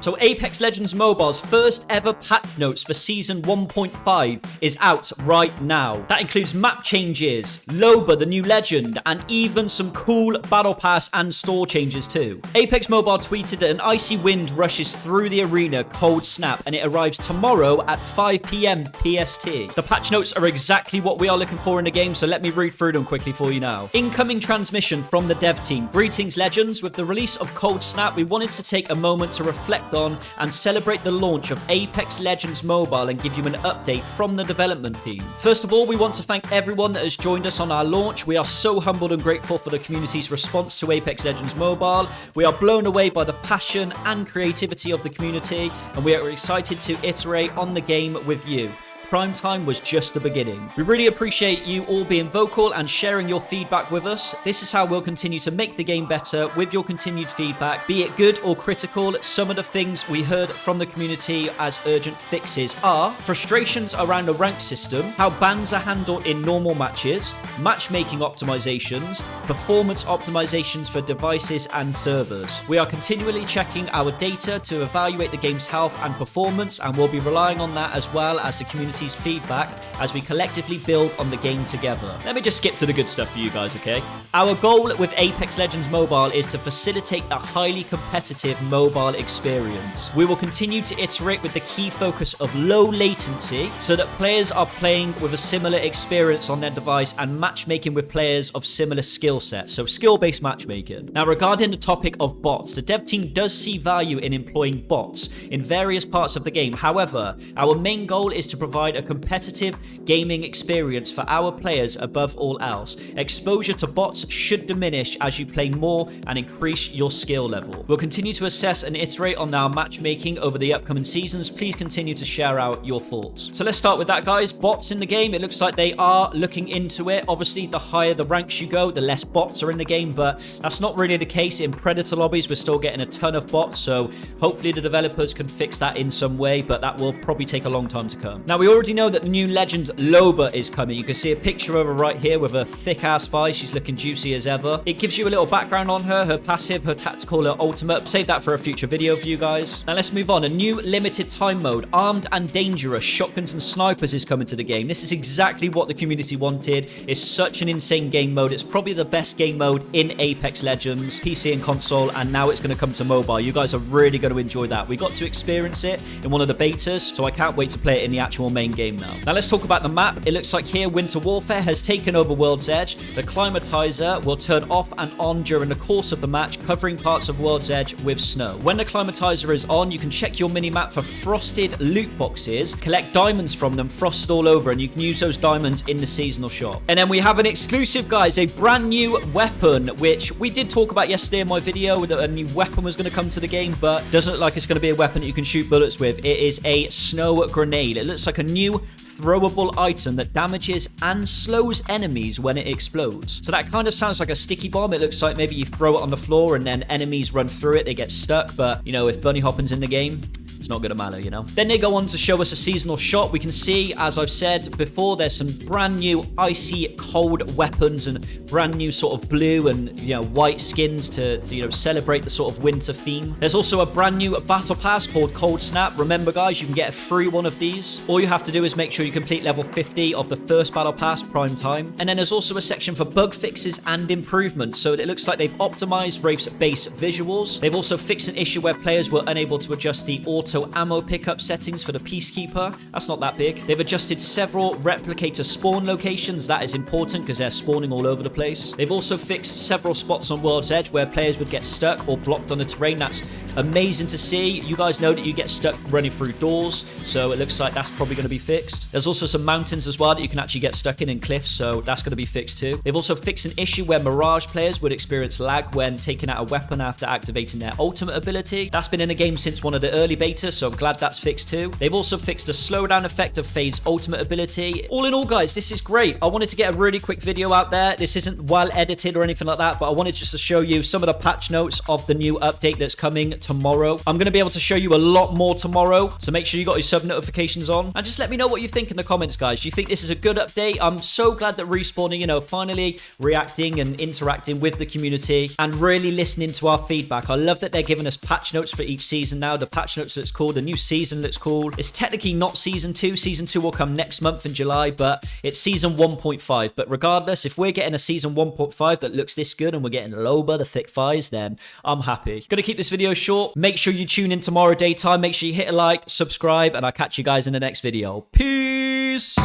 So Apex Legends Mobile's first ever patch notes for Season 1.5 is out right now. That includes map changes, Loba the new legend, and even some cool Battle Pass and store changes too. Apex Mobile tweeted that an icy wind rushes through the arena cold snap and it arrives tomorrow at 5pm PST. The patch notes are exactly what we are looking for in the game, so let me read through them quickly for you now. Incoming transmission from the dev team. Greetings legends, with the release of Cold Snap, we wanted to take a moment to reflect on and celebrate the launch of Apex Legends Mobile and give you an update from the development team. First of all, we want to thank everyone that has joined us on our launch. We are so humbled and grateful for the community's response to Apex Legends Mobile. We are blown away by the passion and creativity of the community, and we are excited to iterate on the game with you. Prime Time was just the beginning. We really appreciate you all being vocal and sharing your feedback with us. This is how we'll continue to make the game better with your continued feedback, be it good or critical. Some of the things we heard from the community as urgent fixes are frustrations around the rank system, how bans are handled in normal matches, matchmaking optimizations, performance optimizations for devices and servers. We are continually checking our data to evaluate the game's health and performance, and we'll be relying on that as well as the community community's feedback as we collectively build on the game together. Let me just skip to the good stuff for you guys, okay? Our goal with Apex Legends Mobile is to facilitate a highly competitive mobile experience. We will continue to iterate with the key focus of low latency so that players are playing with a similar experience on their device and matchmaking with players of similar skill sets, so skill-based matchmaking. Now, regarding the topic of bots, the dev team does see value in employing bots in various parts of the game. However, our main goal is to provide provide a competitive gaming experience for our players above all else. Exposure to bots should diminish as you play more and increase your skill level. We'll continue to assess and iterate on our matchmaking over the upcoming seasons. Please continue to share out your thoughts. So let's start with that, guys. Bots in the game, it looks like they are looking into it. Obviously, the higher the ranks you go, the less bots are in the game, but that's not really the case in Predator lobbies. We're still getting a ton of bots, so hopefully the developers can fix that in some way, but that will probably take a long time to come. Now, we already already know that the new Legend Loba is coming. You can see a picture of her right here with her thick-ass thigh. She's looking juicy as ever. It gives you a little background on her, her passive, her tactical, her ultimate. Save that for a future video for you guys. Now let's move on. A new limited time mode, Armed and Dangerous, Shotguns and Snipers is coming to the game. This is exactly what the community wanted. It's such an insane game mode. It's probably the best game mode in Apex Legends, PC and console, and now it's going to come to mobile. You guys are really going to enjoy that. We got to experience it in one of the betas, so I can't wait to play it in the actual main game now. Now let's talk about the map. It looks like here Winter Warfare has taken over World's Edge. The Climatizer will turn off and on during the course of the match, covering parts of World's Edge with snow. When the Climatizer is on, you can check your mini-map for frosted loot boxes, collect diamonds from them frosted all over, and you can use those diamonds in the seasonal shop. And then we have an exclusive, guys, a brand new weapon, which we did talk about yesterday in my video, that a new weapon was going to come to the game, but doesn't look like it's going to be a weapon that you can shoot bullets with. It is a snow grenade. It looks like a new throwable item that damages and slows enemies when it explodes. So that kind of sounds like a sticky bomb. It looks like maybe you throw it on the floor and then enemies run through it, they get stuck. But, you know, if Bunny Hoppin's in the game, not going to matter, you know? Then they go on to show us a seasonal shot. We can see, as I've said before, there's some brand new icy cold weapons and brand new sort of blue and, you know, white skins to, to, you know, celebrate the sort of winter theme. There's also a brand new battle pass called Cold Snap. Remember, guys, you can get a free one of these. All you have to do is make sure you complete level 50 of the first battle pass prime time. And then there's also a section for bug fixes and improvements. So it looks like they've optimized Wraith's base visuals. They've also fixed an issue where players were unable to adjust the auto ammo pickup settings for the Peacekeeper. That's not that big. They've adjusted several replicator spawn locations. That is important because they're spawning all over the place. They've also fixed several spots on World's Edge where players would get stuck or blocked on the terrain. That's amazing to see. You guys know that you get stuck running through doors, so it looks like that's probably going to be fixed. There's also some mountains as well that you can actually get stuck in and cliffs, so that's going to be fixed too. They've also fixed an issue where Mirage players would experience lag when taking out a weapon after activating their ultimate ability. That's been in the game since one of the early betas so I'm glad that's fixed too. They've also fixed the slowdown effect of Fade's ultimate ability. All in all, guys, this is great. I wanted to get a really quick video out there. This isn't well edited or anything like that, but I wanted just to show you some of the patch notes of the new update that's coming tomorrow. I'm going to be able to show you a lot more tomorrow, so make sure you got your sub notifications on. And just let me know what you think in the comments, guys. Do you think this is a good update? I'm so glad that Respawn, you know, finally reacting and interacting with the community and really listening to our feedback. I love that they're giving us patch notes for each season now. The patch notes looks cool. The new season looks cool. It's technically not season two. Season two will come next month in July, but it's season 1.5. But regardless, if we're getting a season 1.5 that looks this good and we're getting Loba, the thick thighs, then I'm happy. Gonna keep this video Make sure you tune in tomorrow daytime. Make sure you hit a like, subscribe, and I'll catch you guys in the next video. Peace!